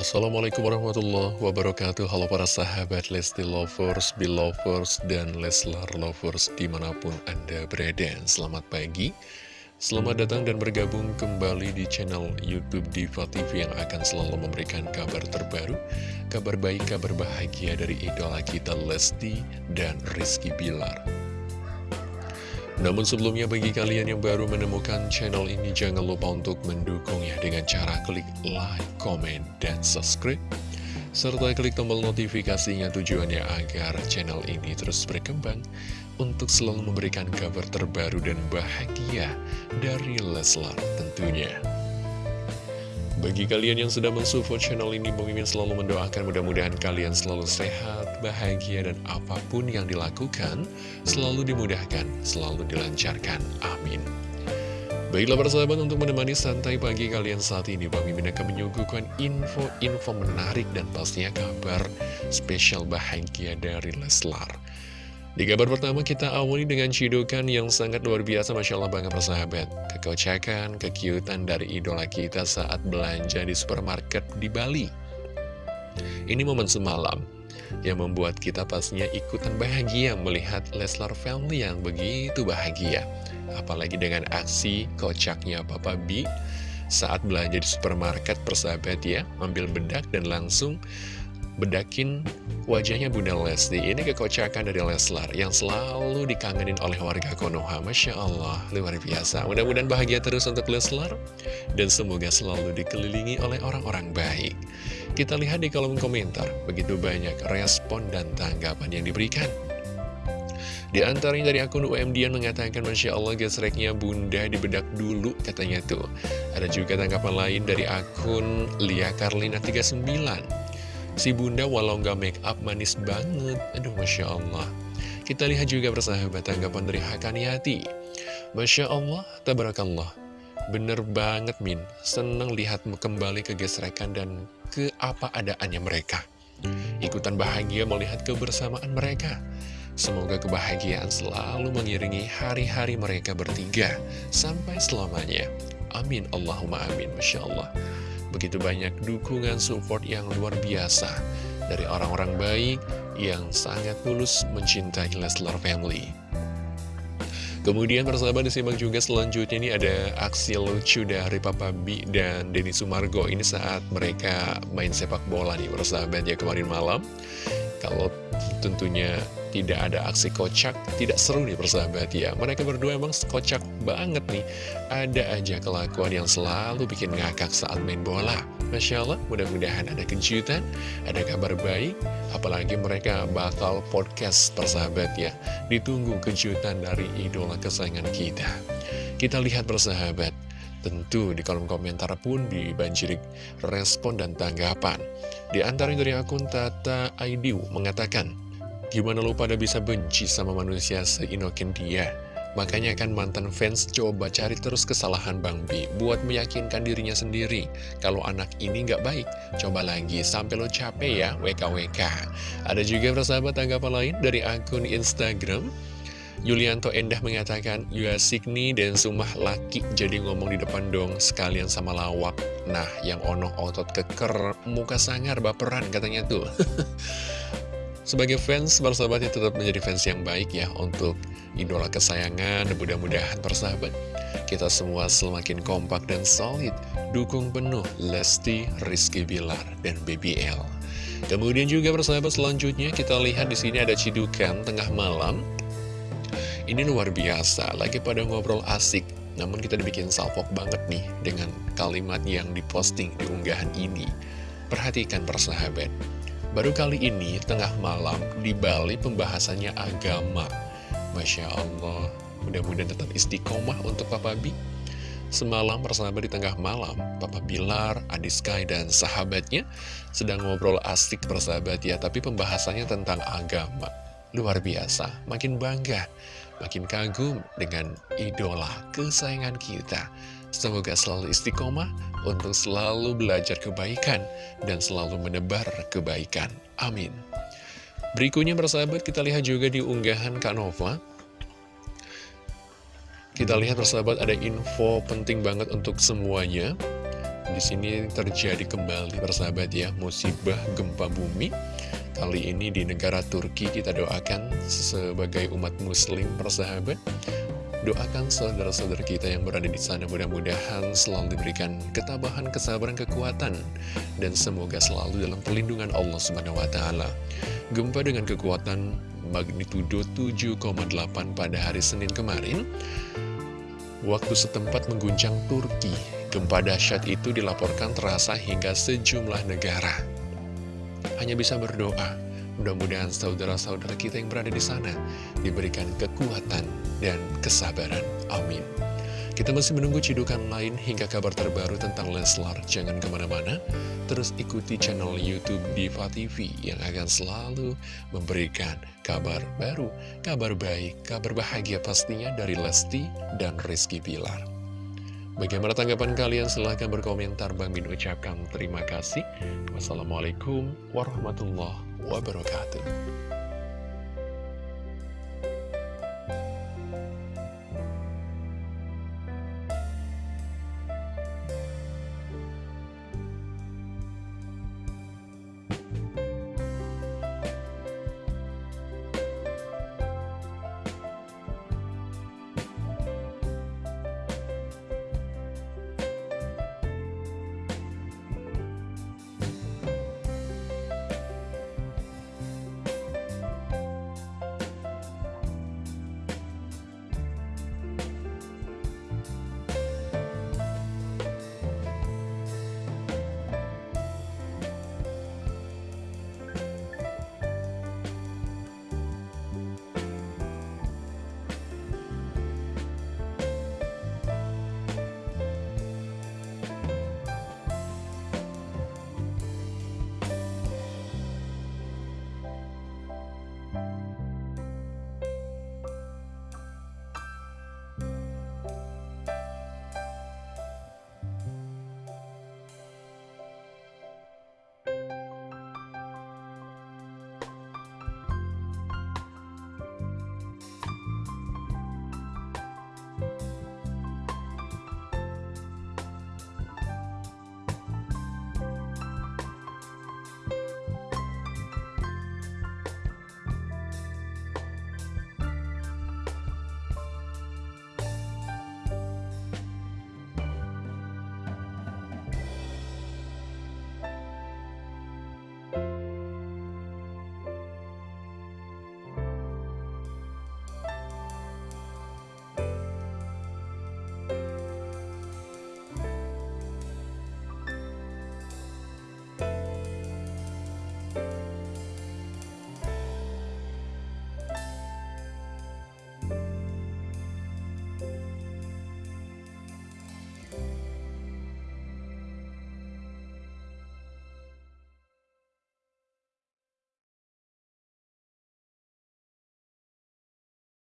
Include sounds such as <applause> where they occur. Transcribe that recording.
Assalamualaikum warahmatullahi wabarakatuh. Halo para sahabat Lesti Lovers, Belovers, dan Leslar Lovers di mana pun Anda berada. Selamat pagi. Selamat datang dan bergabung kembali di channel Youtube Diva TV yang akan selalu memberikan kabar terbaru Kabar baik, kabar bahagia dari idola kita Lesti dan Rizky Bilar namun sebelumnya bagi kalian yang baru menemukan channel ini jangan lupa untuk mendukungnya dengan cara klik like, comment, dan subscribe. Serta klik tombol notifikasinya tujuannya agar channel ini terus berkembang untuk selalu memberikan kabar terbaru dan bahagia dari Leslar tentunya. Bagi kalian yang sudah mensupport channel ini, Mimin selalu mendoakan mudah-mudahan kalian selalu sehat, bahagia, dan apa pun yang dilakukan selalu dimudahkan, selalu dilancarkan. Amin. Baiklah persahabat untuk menemani santai pagi kalian saat ini Bang Mimin akan menyuguhkan info-info menarik dan pastinya kabar spesial bahagia dari Leslar di kabar pertama kita awali dengan cidukan yang sangat luar biasa Masya Allah banget persahabat Kekocakan, kekiutan dari idola kita saat belanja di supermarket di Bali. Ini momen semalam yang membuat kita pastinya ikutan bahagia melihat Leslar Family yang begitu bahagia. Apalagi dengan aksi kocaknya Papa B saat belanja di supermarket persahabat ya Ambil bedak dan langsung bedakin wajahnya Bunda Lesti. Ini kekocakan dari Leslar yang selalu dikangenin oleh warga Konoha. Masya Allah, luar biasa. Mudah-mudahan bahagia terus untuk Leslar Dan semoga selalu dikelilingi oleh orang-orang baik. Kita lihat di kolom komentar Begitu banyak respon dan tanggapan yang diberikan. Di antaranya dari akun UMDian mengatakan Masya Allah gesreknya bunda dibedak dulu katanya tuh. Ada juga tanggapan lain dari akun Lia Karlina 39 Si bunda walau nggak make up manis banget. Aduh Masya Allah. Kita lihat juga persahabat tanggapan dari Hakaniati. Masya Allah, Tabarakallah. Bener banget Min. Seneng lihat kembali kegesrekan dan ke apa adaannya mereka. Ikutan bahagia melihat kebersamaan mereka. Semoga kebahagiaan selalu mengiringi hari-hari mereka bertiga. Sampai selamanya. Amin Allahumma amin. Masya Allah Begitu banyak dukungan support yang luar biasa dari orang-orang baik yang sangat tulus mencintai Leslar Family. Kemudian persahabat disimak juga selanjutnya ini ada aksi lucu dari Papa B dan Denny Sumargo Ini saat mereka main sepak bola nih persahabat ya kemarin malam Kalau tentunya tidak ada aksi kocak, tidak seru nih persahabat ya. Mereka berdua emang kocak banget nih. Ada aja kelakuan yang selalu bikin ngakak saat main bola. Masya Allah, mudah-mudahan ada kejutan, ada kabar baik, apalagi mereka bakal podcast persahabat ya. Ditunggu kejutan dari idola kesayangan kita. Kita lihat persahabat, Tentu di kolom komentar pun dibanjiri respon dan tanggapan. Di antaranya dari akun Tata Aidiu mengatakan, Gimana lu pada bisa benci sama manusia seinokin dia? Makanya kan mantan fans coba cari terus kesalahan Bang B buat meyakinkan dirinya sendiri. Kalau anak ini nggak baik, coba lagi sampai lo capek ya WKWK. Ada juga persahabat tanggapan lain dari akun Instagram. Yulianto Endah mengatakan, Ya Signi dan Sumah laki jadi ngomong di depan dong sekalian sama lawak. Nah, yang ono otot keker, muka sangar, baperan katanya tuh. <laughs> Sebagai fans, persahabatnya tetap menjadi fans yang baik ya untuk idola kesayangan. Mudah-mudahan persahabat, kita semua semakin kompak dan solid. Dukung penuh Lesti, Rizky Bilar, dan BBL. Kemudian juga persahabat selanjutnya kita lihat di sini ada cidukan tengah malam. Ini luar biasa, lagi pada ngobrol asik. Namun kita dibikin salpok banget nih dengan kalimat yang diposting di unggahan ini. Perhatikan persahabat. Baru kali ini, tengah malam, di Bali pembahasannya agama. Masya Allah, mudah-mudahan tetap istiqomah untuk Papa B. Semalam persahabat di tengah malam, Papa Bilar, Adi Sky, dan sahabatnya sedang ngobrol asik persahabat ya, tapi pembahasannya tentang agama. Luar biasa, makin bangga, makin kagum dengan idola kesayangan kita. Semoga selalu istiqomah untuk selalu belajar kebaikan dan selalu menebar kebaikan. Amin. Berikutnya persahabat kita lihat juga di unggahan Kak Nova. Kita lihat persahabat ada info penting banget untuk semuanya. Di sini terjadi kembali persahabat ya musibah gempa bumi. Kali ini di negara Turki kita doakan sebagai umat muslim persahabat Doakan saudara-saudara kita yang berada di sana mudah-mudahan selalu diberikan ketabahan, kesabaran, kekuatan dan semoga selalu dalam perlindungan Allah Subhanahu wa taala. Gempa dengan kekuatan magnitudo 7,8 pada hari Senin kemarin waktu setempat mengguncang Turki. Gempa dahsyat itu dilaporkan terasa hingga sejumlah negara. Hanya bisa berdoa Mudah-mudahan saudara-saudara kita yang berada di sana diberikan kekuatan dan kesabaran. Amin. Kita masih menunggu cidukan lain hingga kabar terbaru tentang Leslar. Jangan ke mana-mana, terus ikuti channel Youtube Diva TV yang akan selalu memberikan kabar baru, kabar baik, kabar bahagia pastinya dari Lesti dan Rizky Pilar. Bagaimana tanggapan kalian? Silahkan berkomentar. Bang Min ucapkan terima kasih. Wassalamualaikum warahmatullahi wabarakatuh.